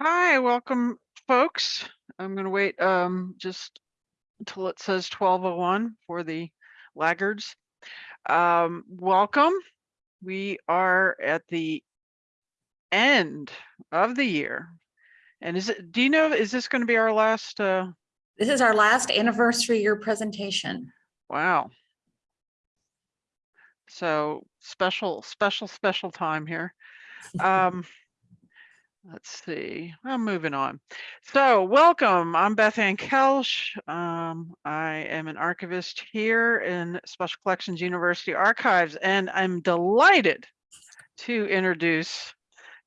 Hi, welcome, folks. I'm gonna wait um just until it says 12:01 for the laggards. Um, welcome. We are at the end of the year. And is it, do you know, is this going to be our last uh This is our last anniversary year presentation. wow. So special, special, special time here. Um Let's see, I'm moving on. So welcome, I'm Beth Ann Kelsch. Um, I am an archivist here in Special Collections University Archives, and I'm delighted to introduce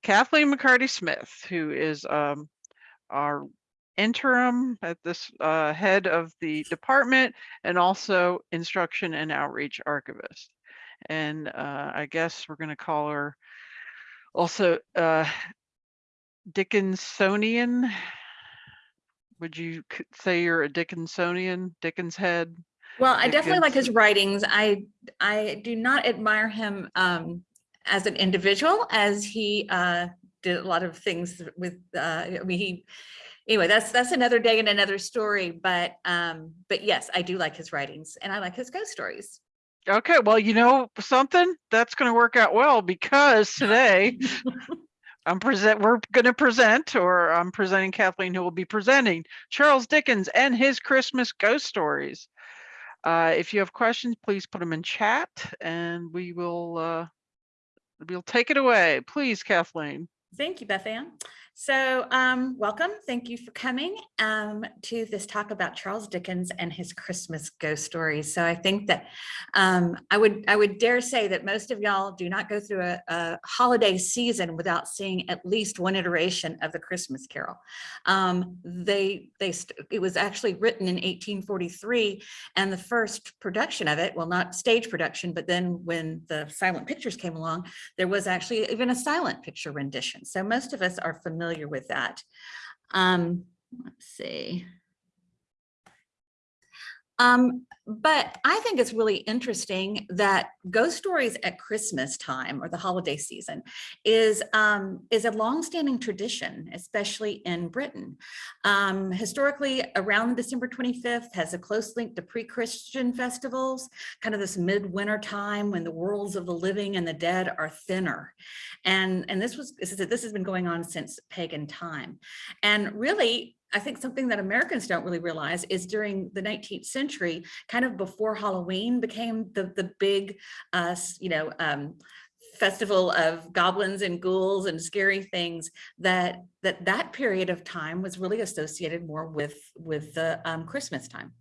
Kathleen McCarty Smith, who is um, our interim at this uh, head of the department and also instruction and outreach archivist. And uh, I guess we're going to call her also uh, Dickinsonian? Would you c- say you're a Dickinsonian, Dickens head? Well, I definitely like his writings. I, I do not admire him um, as an individual as he uh, did a lot of things with, uh, I mean, he, anyway, that's, that's another day and another story, but, um, but yes, I do like his writings and I like his ghost stories. Okay, well, you know something that's going to work out well because today I'm present. We're going to present, or I'm presenting Kathleen, who will be presenting Charles Dickens and his Christmas ghost stories. Uh, if you have questions, please put them in chat, and we will uh, we'll take it away. Please, Kathleen. Thank you, Beth Ann. So um, welcome. Thank you for coming um, to this talk about Charles Dickens and his Christmas ghost stories. So I think that um, I would I would dare say that most of y'all do not go through a, a, holiday season without seeing at least one iteration of the Christmas Carol. Um, they they it was actually written in 1843, and the first production of it, well, not stage production, but then when the silent pictures came along, there was actually even a silent picture rendition. So most of us are familiar with that. Um, let's see. Um, but I think it's really interesting that ghost stories at Christmas time or the holiday season is, um, is a longstanding tradition, especially in Britain. Um, historically, around December 25th has a close link to pre-Christian festivals, kind of this midwinter time when the worlds of the living and the dead are thinner. And, and this was, this, is, this has been going on since pagan time. And really, I think something that Americans don't really realize is during the 19th century, kind of before Halloween became the, the big, uh, you know, um, festival of goblins and ghouls and scary things that that that period of time was really associated more with with the um, Christmas time.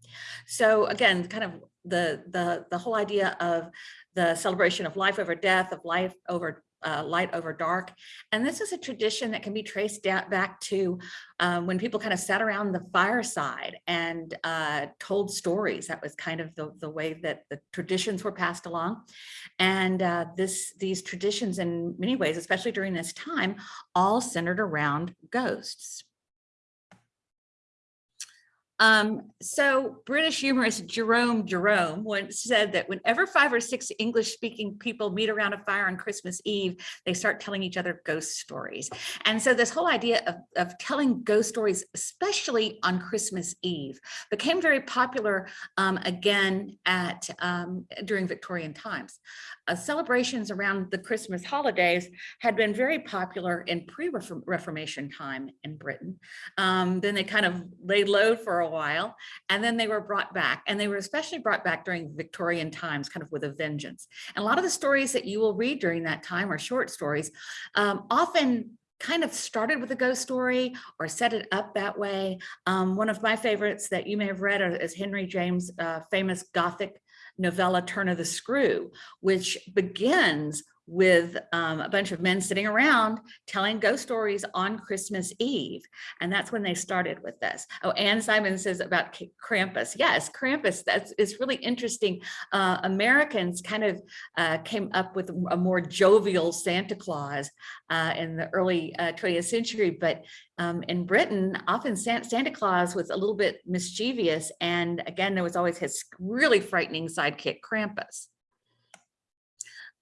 So again, kind of the the the whole idea of the celebration of life over death, of life over uh, light over dark. And this is a tradition that can be traced back to um, when people kind of sat around the fireside and uh, told stories. That was kind of the, the way that the traditions were passed along. And uh, this these traditions in many ways, especially during this time, all centered around ghosts. Um, so British humorist Jerome Jerome once said that whenever five or six English speaking people meet around a fire on Christmas Eve, they start telling each other ghost stories. And so this whole idea of, of telling ghost stories, especially on Christmas Eve, became very popular um, again at um, during Victorian times. Uh, celebrations around the Christmas holidays had been very popular in pre-Reformation time in Britain. Um, then they kind of laid low for a while, and then they were brought back. And they were especially brought back during Victorian times, kind of with a vengeance. And a lot of the stories that you will read during that time are short stories, um, often kind of started with a ghost story or set it up that way. Um, one of my favorites that you may have read is Henry James' uh, famous Gothic novella Turn of the Screw, which begins with um, a bunch of men sitting around telling ghost stories on Christmas Eve. And that's when they started with this. Oh, Anne Simon says about Krampus. Yes, Krampus, that's it's really interesting. Uh, Americans kind of uh, came up with a more jovial Santa Claus uh, in the early 20th uh, century, but um, in Britain, often Santa Claus was a little bit mischievous. And again, there was always his really frightening sidekick Krampus.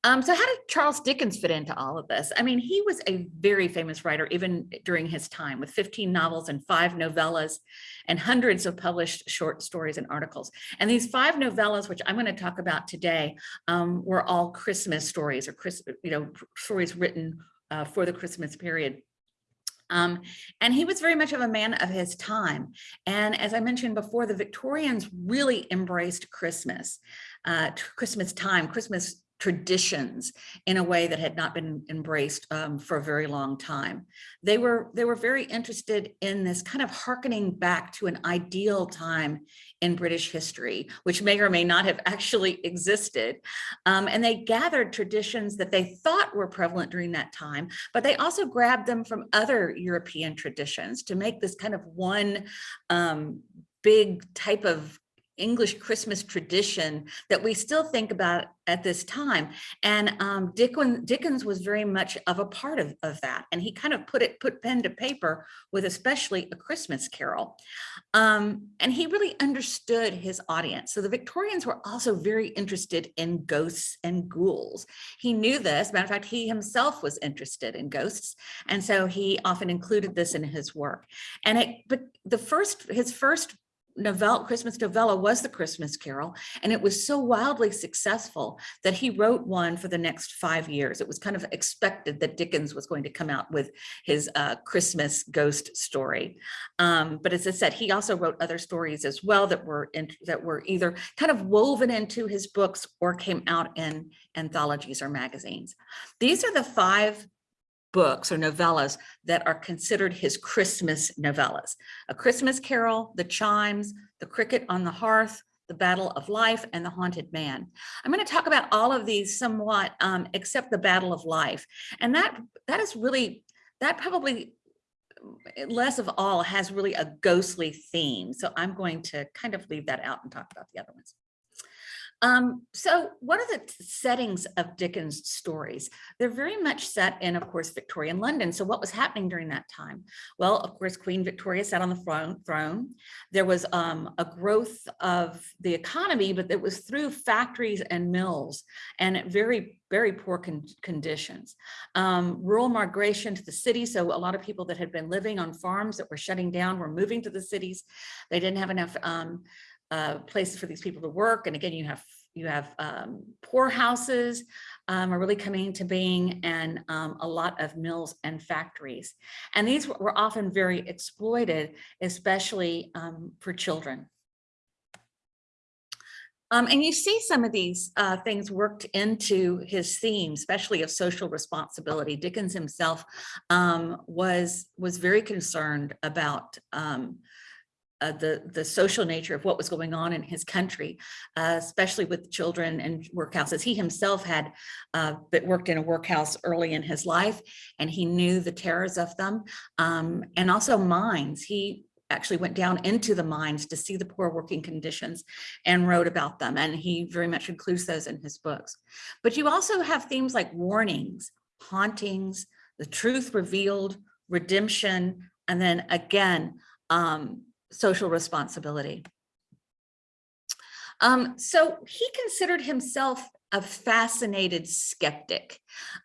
Um, so how did Charles Dickens fit into all of this? I mean, he was a very famous writer even during his time with 15 novels and five novellas and hundreds of published short stories and articles. And these five novellas, which I'm going to talk about today, um, were all Christmas stories or Chris, you know, stories written uh, for the Christmas period. Um, and he was very much of a man of his time. And as I mentioned before, the Victorians really embraced Christmas, uh, Christmas time, Christmas traditions in a way that had not been embraced um, for a very long time. They were they were very interested in this kind of harkening back to an ideal time in British history, which may or may not have actually existed. Um, and they gathered traditions that they thought were prevalent during that time, but they also grabbed them from other European traditions to make this kind of one um, big type of English Christmas tradition that we still think about at this time. And um, Dickens, Dickens was very much of a part of, of that. And he kind of put it, put pen to paper with especially a Christmas carol. Um, and he really understood his audience. So the Victorians were also very interested in ghosts and ghouls. He knew this, matter of fact, he himself was interested in ghosts. And so he often included this in his work. And it, but the first, his first novella, Christmas novella was the Christmas Carol, and it was so wildly successful that he wrote one for the next five years. It was kind of expected that Dickens was going to come out with his uh, Christmas ghost story. Um, but as I said, he also wrote other stories as well that were in, that were either kind of woven into his books or came out in anthologies or magazines. These are the five books or novellas that are considered his Christmas novellas. A Christmas Carol, The Chimes, The Cricket on the Hearth, The Battle of Life, and The Haunted Man. I'm going to talk about all of these somewhat, um, except The Battle of Life. And that that is really, that probably less of all has really a ghostly theme. So I'm going to kind of leave that out and talk about the other ones. Um, so what are the settings of Dickens stories? They're very much set in, of course, Victorian London. So what was happening during that time? Well, of course, Queen Victoria sat on the throne. There was um, a growth of the economy, but it was through factories and mills and very, very poor con conditions. Um, rural migration to the city. So a lot of people that had been living on farms that were shutting down were moving to the cities. They didn't have enough um, uh, places for these people to work. And again, you have you have um, poorhouses um, are really coming into being and um, a lot of mills and factories. And these were often very exploited, especially um, for children. Um, and you see some of these uh, things worked into his theme, especially of social responsibility. Dickens himself um, was was very concerned about uh, the, the social nature of what was going on in his country, uh, especially with children and workhouses. He himself had uh, worked in a workhouse early in his life, and he knew the terrors of them, um, and also mines. He actually went down into the mines to see the poor working conditions and wrote about them. And he very much includes those in his books. But you also have themes like warnings, hauntings, the truth revealed, redemption, and then again, um, social responsibility. Um, so he considered himself a fascinated skeptic,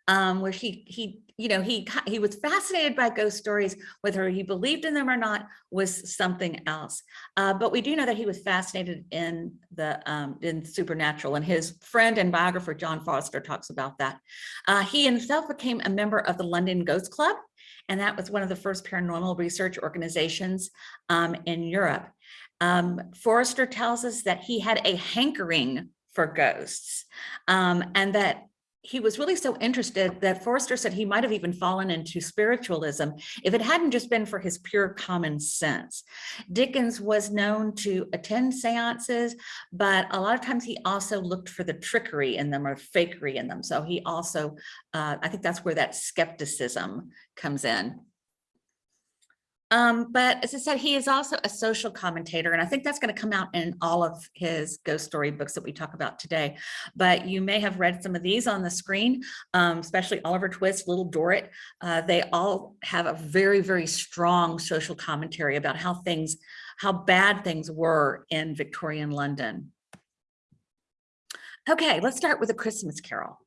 um, where he he you know he he was fascinated by ghost stories, whether he believed in them or not was something else. Uh, but we do know that he was fascinated in the um, in supernatural, and his friend and biographer John Forster talks about that. Uh, he himself became a member of the London Ghost Club, and that was one of the first paranormal research organizations um, in Europe. Um, Forster tells us that he had a hankering for ghosts um, and that he was really so interested that Forster said he might have even fallen into spiritualism if it hadn't just been for his pure common sense. Dickens was known to attend seances, but a lot of times he also looked for the trickery in them or fakery in them. So he also, uh, I think that's where that skepticism comes in. Um, but as I said, he is also a social commentator, and I think that's going to come out in all of his ghost story books that we talk about today. But you may have read some of these on the screen, um, especially Oliver Twist, Little Dorrit. Uh, they all have a very, very strong social commentary about how things, how bad things were in Victorian London. Okay, let's start with a Christmas Carol.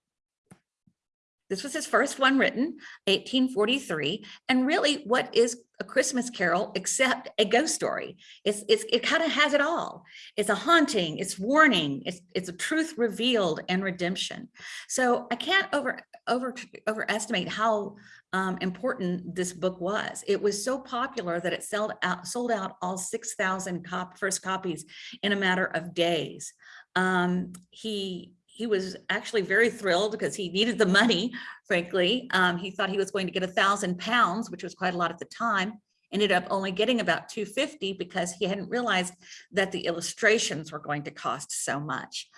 This was his first one written, 1843. And really what is a Christmas carol except a ghost story? It's, it's, it kind of has it all. It's a haunting, it's warning, it's, it's a truth revealed and redemption. So I can't over, over, overestimate how um, important this book was. It was so popular that it sold out, sold out all 6,000 cop, first copies in a matter of days. Um, he he was actually very thrilled because he needed the money, frankly. Um, he thought he was going to get a thousand pounds, which was quite a lot at the time. Ended up only getting about 250 because he hadn't realized that the illustrations were going to cost so much.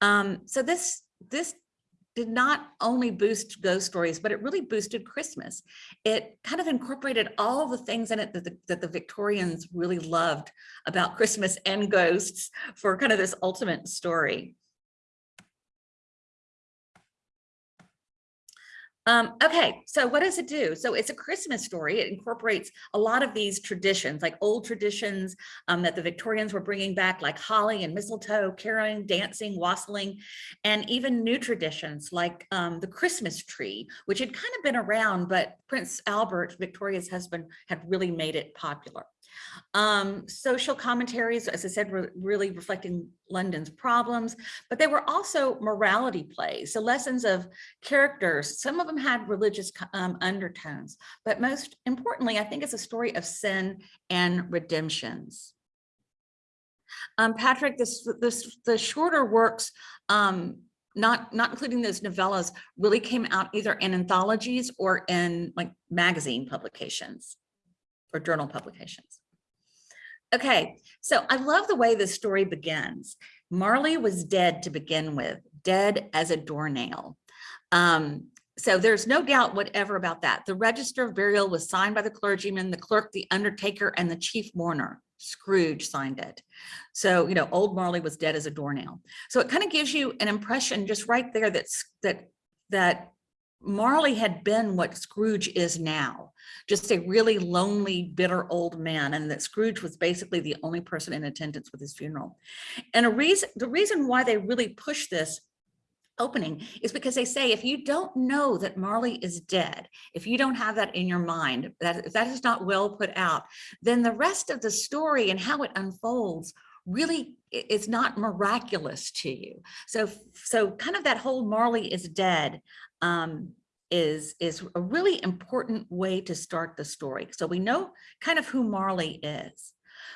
Um, so this, this did not only boost ghost stories, but it really boosted Christmas. It kind of incorporated all the things in it that the, that the Victorians really loved about Christmas and ghosts for kind of this ultimate story. Um, okay, so what does it do? So it's a Christmas story. It incorporates a lot of these traditions, like old traditions um, that the Victorians were bringing back, like holly and mistletoe, caroling, dancing, wassailing, and even new traditions like um, the Christmas tree, which had kind of been around, but Prince Albert, Victoria's husband, had really made it popular. Um, social commentaries, as I said, were really reflecting London's problems, but they were also morality plays, so lessons of characters. Some of them had religious um, undertones, but most importantly, I think it's a story of sin and redemptions. Um, Patrick, this, this, the shorter works, um, not, not including those novellas, really came out either in anthologies or in like magazine publications or journal publications. Okay, so I love the way the story begins. Marley was dead to begin with, dead as a doornail. Um, so there's no doubt whatever about that. The register of burial was signed by the clergyman, the clerk, the undertaker, and the chief mourner. Scrooge signed it. So, you know, old Marley was dead as a doornail. So it kind of gives you an impression just right there that's that that Marley had been what Scrooge is now, just a really lonely, bitter old man, and that Scrooge was basically the only person in attendance with his funeral. And a reason, the reason why they really push this opening is because they say if you don't know that Marley is dead, if you don't have that in your mind, that if that is not well put out, then the rest of the story and how it unfolds really is not miraculous to you. So, so kind of that whole Marley is dead um, is, is a really important way to start the story. So we know kind of who Marley is.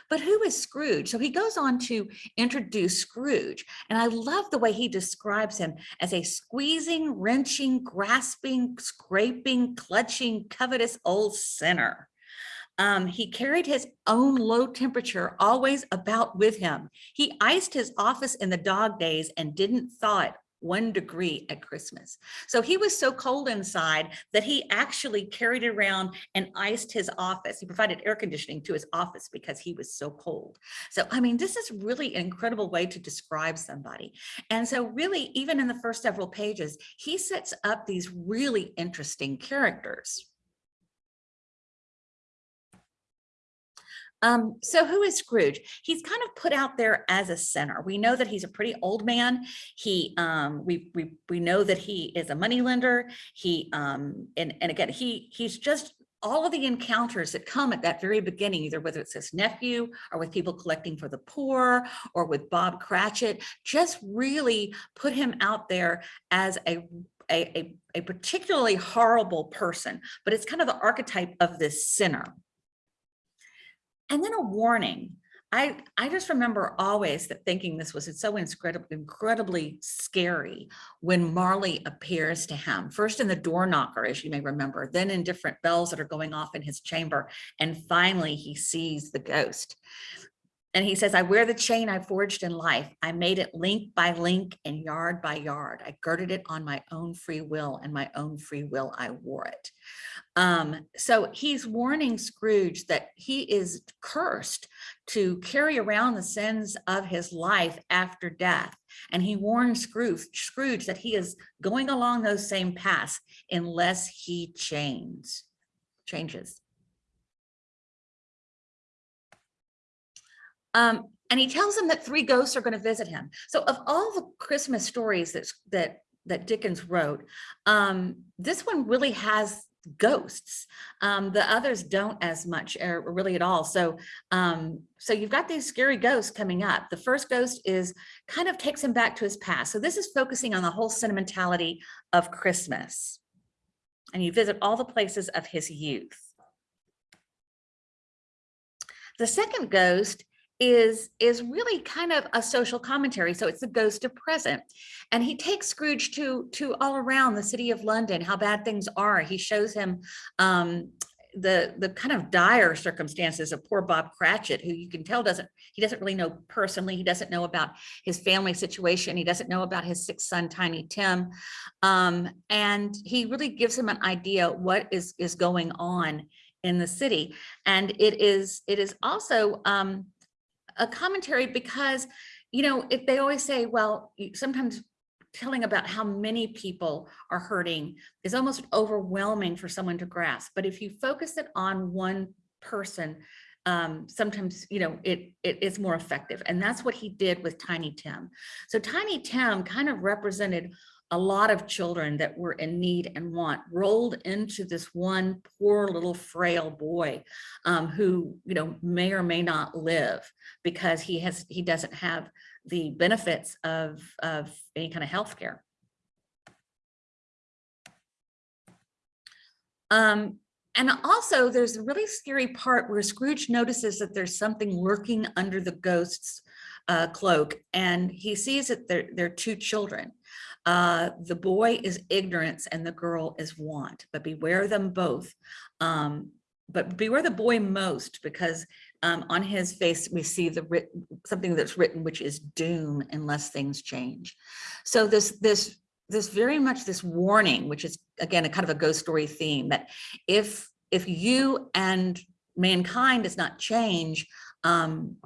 But who is Scrooge? So he goes on to introduce Scrooge. And I love the way he describes him as a squeezing, wrenching, grasping, scraping, clutching, covetous old sinner. Um, he carried his own low temperature always about with him. He iced his office in the dog days and didn't thaw it one degree at Christmas. So he was so cold inside that he actually carried around and iced his office. He provided air conditioning to his office because he was so cold. So, I mean, this is really an incredible way to describe somebody. And so really, even in the first several pages, he sets up these really interesting characters. Um, so who is Scrooge? He's kind of put out there as a sinner. We know that he's a pretty old man. He, um, we, we, we know that he is a moneylender. He, um, and, and again, he, he's just all of the encounters that come at that very beginning, either whether it's his nephew or with people collecting for the poor or with Bob Cratchit, just really put him out there as a a, a, a particularly horrible person, but it's kind of the archetype of this sinner. And then a warning. I, I just remember always that thinking this was it's so incredibly, incredibly scary when Marley appears to him, first in the door knocker, as you may remember, then in different bells that are going off in his chamber. And finally, he sees the ghost. And he says, I wear the chain I forged in life. I made it link by link and yard by yard. I girded it on my own free will and my own free will I wore it. Um, so he's warning Scrooge that he is cursed to carry around the sins of his life after death. And he warns Scrooge, Scrooge that he is going along those same paths unless he changes. changes. Um, and he tells him that three ghosts are going to visit him. So of all the Christmas stories that, that that Dickens wrote. Um, this one really has ghosts. Um, the others don't as much or really at all. So, um, so you've got these scary ghosts coming up. The first ghost is kind of takes him back to his past. So this is focusing on the whole sentimentality of Christmas. And you visit all the places of his youth. The second ghost is is really kind of a social commentary so it's the ghost of present. And he takes scrooge to to all around the city of london how bad things are. He shows him um the the kind of dire circumstances of poor bob cratchit who you can tell doesn't he doesn't really know personally. He doesn't know about his family situation. He doesn't know about his sixth son tiny tim. Um and he really gives him an idea what is is going on in the city. And it is it is also um a commentary because, you know, if they always say, well, sometimes telling about how many people are hurting is almost overwhelming for someone to grasp. But if you focus it on one person, um, sometimes, you know, it, it is more effective. And that's what he did with Tiny Tim. So Tiny Tim kind of represented a lot of children that were in need and want rolled into this one poor little frail boy um, who, you know, may or may not live because he has, he doesn't have the benefits of, of any kind of health care. Um, and also there's a really scary part where Scrooge notices that there's something lurking under the ghost's uh, cloak and he sees that there, there are two children. Uh, the boy is ignorance and the girl is want, but beware them both. Um, but beware the boy most because um, on his face we see the writ something that's written which is doom unless things change. So this this this very much this warning, which is again a kind of a ghost story theme that if if you and mankind does not change, um,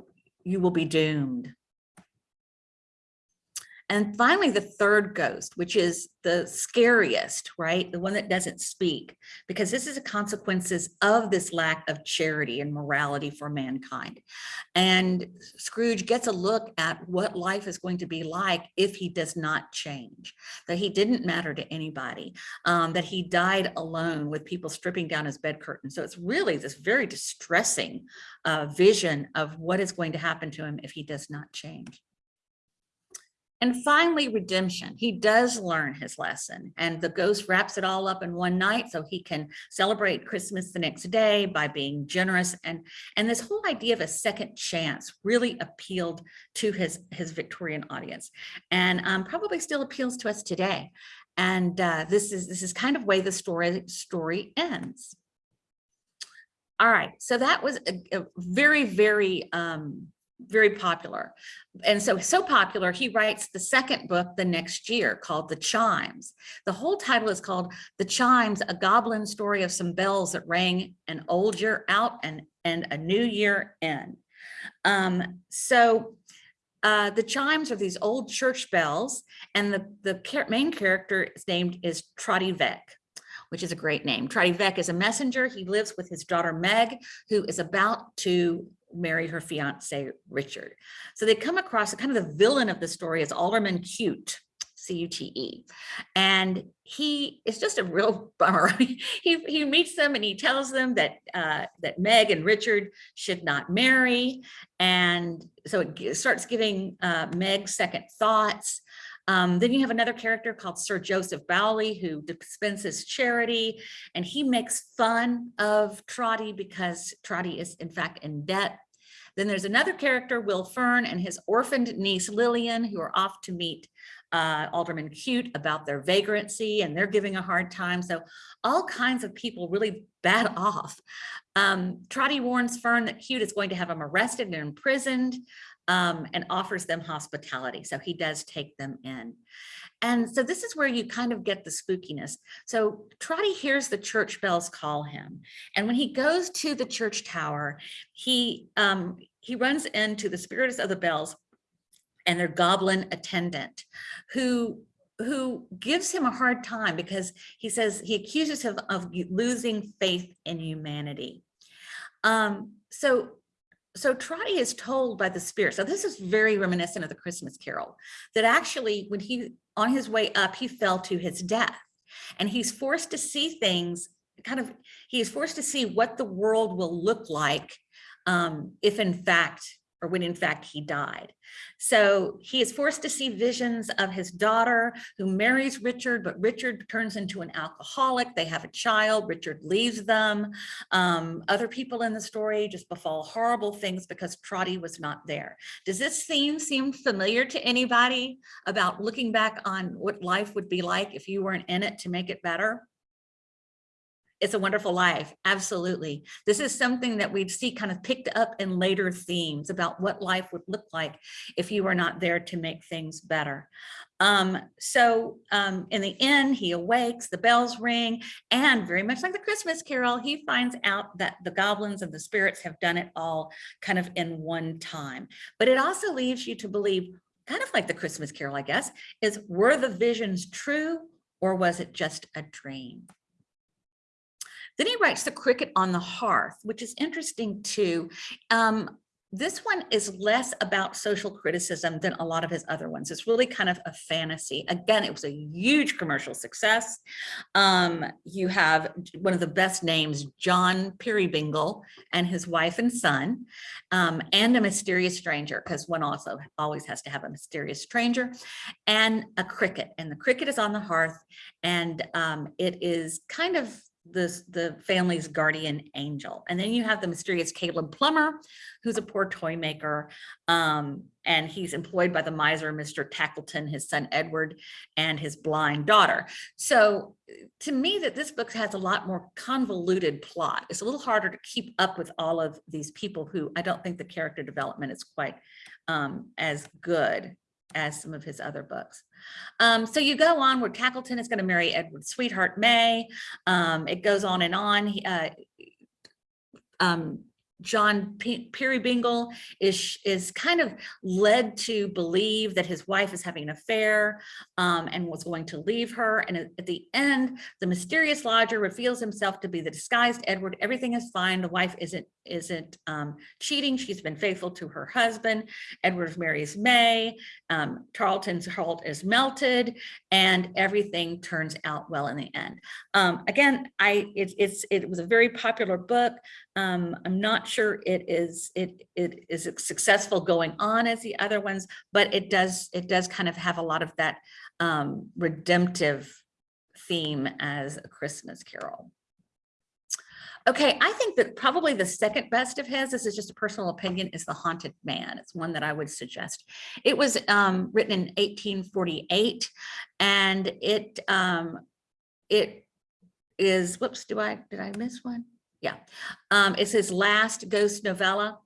you will be doomed. And finally, the third ghost, which is the scariest, right? The one that doesn't speak, because this is the consequences of this lack of charity and morality for mankind. And Scrooge gets a look at what life is going to be like if he does not change, that he didn't matter to anybody, um, that he died alone with people stripping down his bed curtain. So it's really this very distressing uh, vision of what is going to happen to him if he does not change. And finally, redemption. He does learn his lesson and the ghost wraps it all up in one night so he can celebrate Christmas the next day by being generous. And, and this whole idea of a second chance really appealed to his, his Victorian audience and um, probably still appeals to us today. And uh, this is this is kind of way the story story ends. All right, so that was a, a very, very um, very popular. And so, so popular, he writes the second book the next year called The Chimes. The whole title is called The Chimes, a goblin story of some bells that rang an old year out and, and a new year in. Um, so uh, the chimes are these old church bells and the, the main character is named is Trotty Veck which is a great name. Trotty Veck is a messenger. He lives with his daughter Meg, who is about to marry her fiance Richard. So they come across kind of the villain of the story is Alderman Cute, C-U-T-E. And he is just a real bummer. he, he meets them and he tells them that uh, that Meg and Richard should not marry. And so it starts giving uh, Meg second thoughts. Um, then you have another character called Sir Joseph Bowley who dispenses charity and he makes fun of Trotty because Trotty is in fact in debt. Then there's another character, Will Fern and his orphaned niece Lillian who are off to meet uh, Alderman Cute about their vagrancy and they're giving a hard time. So all kinds of people really bad off. Um, Trotty warns Fern that Cute is going to have him arrested and imprisoned um, and offers them hospitality. So he does take them in. And so this is where you kind of get the spookiness. So Trotty hears the church bells call him. And when he goes to the church tower, he, um, he runs into the spirits of the bells and their goblin attendant who who gives him a hard time because he says he accuses him of losing faith in humanity. Um, so so Trotty is told by the spirit. So this is very reminiscent of the Christmas Carol that actually when he on his way up, he fell to his death and he's forced to see things kind of he is forced to see what the world will look like um, if in fact or when in fact he died. So he is forced to see visions of his daughter who marries Richard, but Richard turns into an alcoholic. They have a child, Richard leaves them. Um, other people in the story just befall horrible things because Trotty was not there. Does this theme seem familiar to anybody about looking back on what life would be like if you weren't in it to make it better? It's a Wonderful Life. Absolutely. This is something that we'd see kind of picked up in later themes about what life would look like if you were not there to make things better. Um, so um, in the end, he awakes, the bells ring, and very much like the Christmas Carol, he finds out that the goblins and the spirits have done it all kind of in one time. But it also leaves you to believe, kind of like the Christmas Carol, I guess, is were the visions true or was it just a dream? Then he writes The Cricket on the Hearth, which is interesting too. Um, this one is less about social criticism than a lot of his other ones. It's really kind of a fantasy. Again, it was a huge commercial success. Um, you have one of the best names, John Peerybingle and his wife and son, um, and a mysterious stranger, because one also always has to have a mysterious stranger, and a cricket. And the cricket is on the hearth, and um, it is kind of the, the family's guardian angel. And then you have the mysterious Caleb Plummer, who's a poor toy maker. Um, and he's employed by the miser, Mr. Tackleton, his son Edward, and his blind daughter. So to me that this book has a lot more convoluted plot. It's a little harder to keep up with all of these people who I don't think the character development is quite um, as good as some of his other books. Um, so you go on where Tackleton is going to marry Edward's sweetheart May. Um, it goes on and on. He, uh, um, John P Peerybingle is, is kind of led to believe that his wife is having an affair um, and was going to leave her. And at, the end, the mysterious lodger reveals himself to be the disguised Edward. Everything is fine. The wife isn't isn't um, cheating. She's been faithful to her husband. Edward marries May. Um, Tarleton's heart is melted, and everything turns out well in the end. Um, again, I it, it's it was a very popular book. Um, I'm not sure it is it it is successful going on as the other ones, but it does it does kind of have a lot of that um, redemptive theme as a Christmas Carol. Okay, I think that probably the second best of his, this is just a personal opinion, is The Haunted Man. It's one that I would suggest. It was um, written in 1848 and it um, it is, whoops, do I, did I miss one? Yeah, um, it's his last ghost novella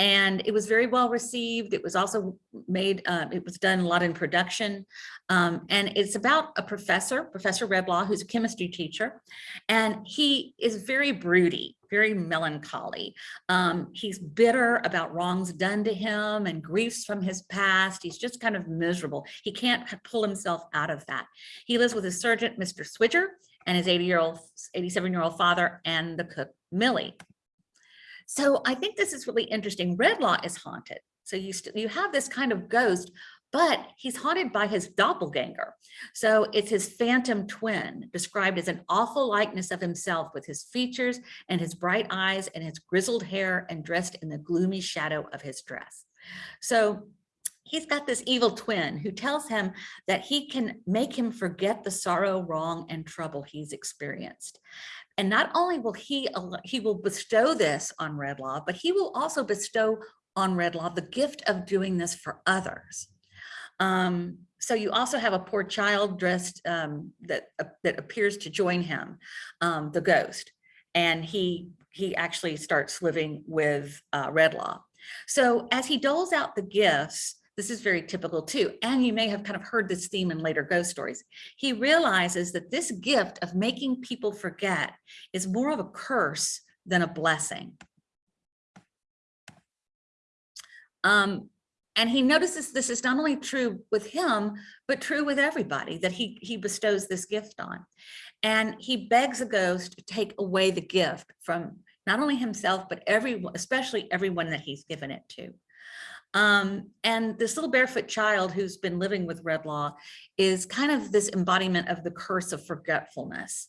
and it was very well received. It was also made, uh, it was done a lot in production. Um, and it's about a professor, Professor Redlaw, who's a chemistry teacher. And he is very broody, very melancholy. Um, he's bitter about wrongs done to him and griefs from his past. He's just kind of miserable. He can't pull himself out of that. He lives with his sergeant, Mr. Swidger, and his 80 year old, 87 year old father and the cook, Millie. So I think this is really interesting. Redlaw is haunted. So you, you have this kind of ghost, but he's haunted by his doppelganger. So it's his phantom twin described as an awful likeness of himself with his features and his bright eyes and his grizzled hair and dressed in the gloomy shadow of his dress. So he's got this evil twin who tells him that he can make him forget the sorrow, wrong, and trouble he's experienced. And not only will he, he will bestow this on Redlaw, but he will also bestow on Redlaw the gift of doing this for others. Um, so you also have a poor child dressed um, that, uh, that appears to join him, um, the ghost, and he, he actually starts living with uh, Redlaw. So as he doles out the gifts, this is very typical too. And you may have kind of heard this theme in later ghost stories. He realizes that this gift of making people forget is more of a curse than a blessing. Um, and he notices this is not only true with him, but true with everybody that he, he bestows this gift on. And he begs a ghost to take away the gift from not only himself, but everyone, especially everyone that he's given it to. Um, and this little barefoot child who's been living with Redlaw is kind of this embodiment of the curse of forgetfulness.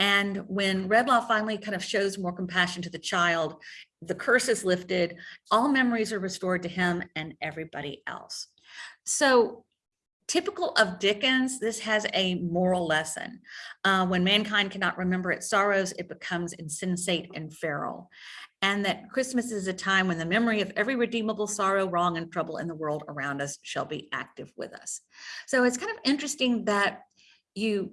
And when Redlaw finally kind of shows more compassion to the child, the curse is lifted, all memories are restored to him and everybody else. So typical of Dickens, this has a moral lesson. Uh, when mankind cannot remember its sorrows, it becomes insensate and feral. And that Christmas is a time when the memory of every redeemable sorrow, wrong, and trouble in the world around us shall be active with us. So it's kind of interesting that you,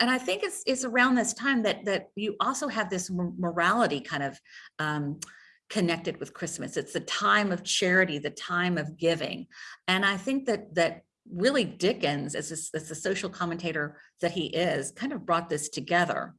and I think it's it's around this time that that you also have this morality kind of um, connected with Christmas. It's the time of charity, the time of giving. And I think that that really Dickens, as, a, as the social commentator that he is, kind of brought this together.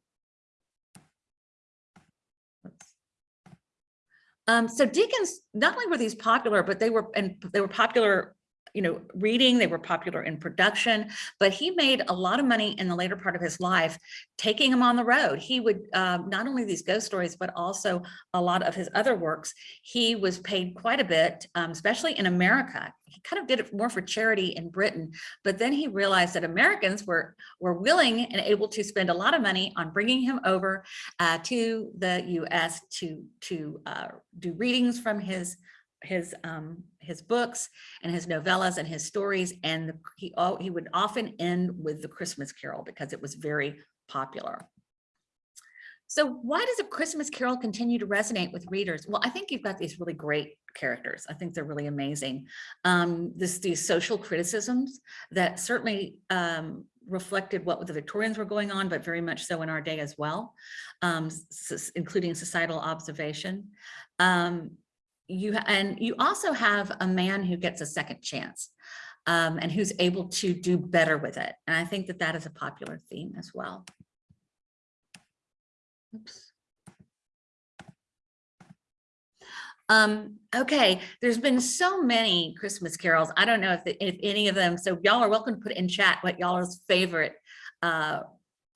Um, so Dickens, not only were these popular, but they were and they were popular you know, reading, they were popular in production, but he made a lot of money in the later part of his life, taking them on the road. He would, um, not only these ghost stories, but also a lot of his other works, he was paid quite a bit, um, especially in America. He kind of did it more for charity in Britain, but then he realized that Americans were, were willing and able to spend a lot of money on bringing him over uh, to the US to, to uh, do readings from his his um, his books and his novellas and his stories. And he, oh, he would often end with the Christmas Carol because it was very popular. So why does a Christmas Carol continue to resonate with readers? Well, I think you've got these really great characters. I think they're really amazing. Um, this, these social criticisms that certainly um, reflected what the Victorians were going on, but very much so in our day as well, um, including societal observation. Um, you and you also have a man who gets a second chance um, and who's able to do better with it. And I think that that is a popular theme as well. Oops. Um, okay, there's been so many Christmas carols. I don't know if, the, if any of them, so y'all are welcome to put in chat what y'all's favorite uh,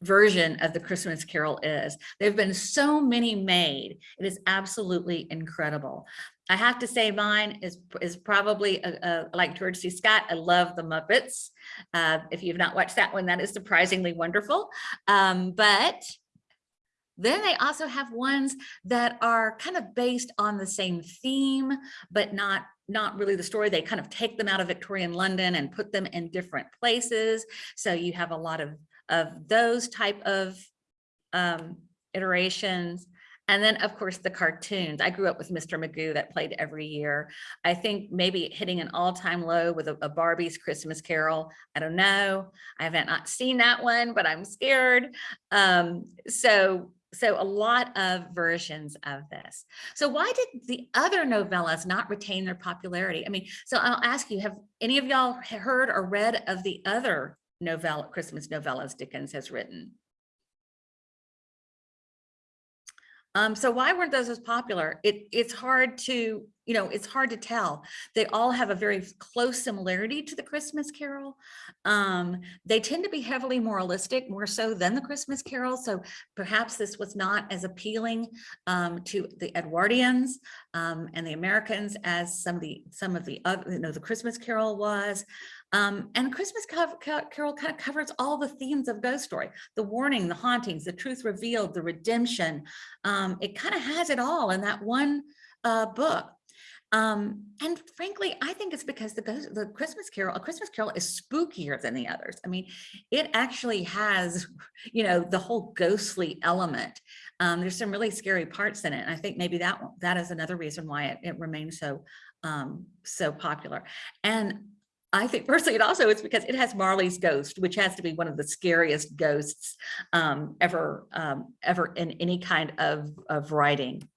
version of the Christmas Carol is. There have been so many made. It is absolutely incredible. I have to say mine is, is probably a, a, like George C. Scott. I love the Muppets. Uh, if you've not watched that one, that is surprisingly wonderful. Um, but then they also have ones that are kind of based on the same theme, but not not really the story. They kind of take them out of Victorian London and put them in different places. So you have a lot of of those type of um, iterations. And then, of course, the cartoons. I grew up with Mr. Magoo that played every year. I think maybe hitting an all-time low with a, a, Barbie's Christmas Carol. I don't know. I haven't not seen that one, but I'm scared. Um, so, so a lot of versions of this. So why did the other novellas not retain their popularity? I mean, so I'll ask you, have any of y'all heard or read of the other novella, Christmas novellas Dickens has written. Um, so why weren't those as popular? It, it's hard to, you know, it's hard to tell. They all have a very close similarity to the Christmas Carol. Um, they tend to be heavily moralistic, more so than the Christmas Carol. So perhaps this was not as appealing um, to the Edwardians um, and the Americans as some of the some of the other, you know, the Christmas Carol was. Um, and Christmas Carol kind of covers all the themes of Ghost Story, the warning, the hauntings, the truth revealed, the redemption. Um, it kind of has it all in that one uh, book. Um, and frankly, I think it's because the, Ghost, the Christmas Carol, a Christmas Carol is spookier than the others. I mean, it actually has, you know, the whole ghostly element. Um, there's some really scary parts in it. And I think maybe that that is another reason why it, it remains so um, so popular. And I think personally, it also is because it has Marley's ghost, which has to be one of the scariest ghosts um, ever, um, ever in any kind of, of writing.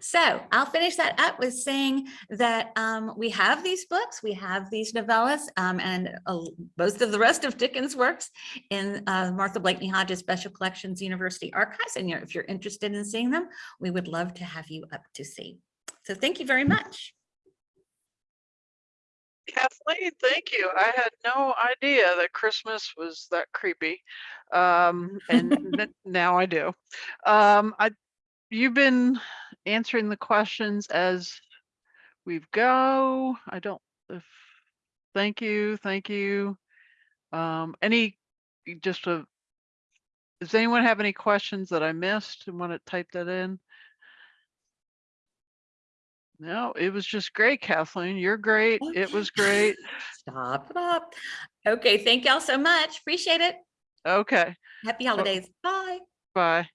So I'll finish that up with saying that um, we have these books, we have these novellas, um, and uh, most of the rest of Dickens' works in uh, Martha Blakeney Hodges Special Collections University Archives. And if you're interested in seeing them, we would love to have you up to see. So thank you very much. Kathleen, thank you. I had no idea that Christmas was that creepy. Um, and now I do. Um, I, you've been answering the questions as we go. I don't, if, thank you, thank you. Um, any, just a, does anyone have any questions that I missed and want to type that in? No, it was just great, Kathleen. You're great. Oh, it was great. Stop, stop. Okay, thank y'all so much. Appreciate it. Okay, Happy holidays. Bye. bye.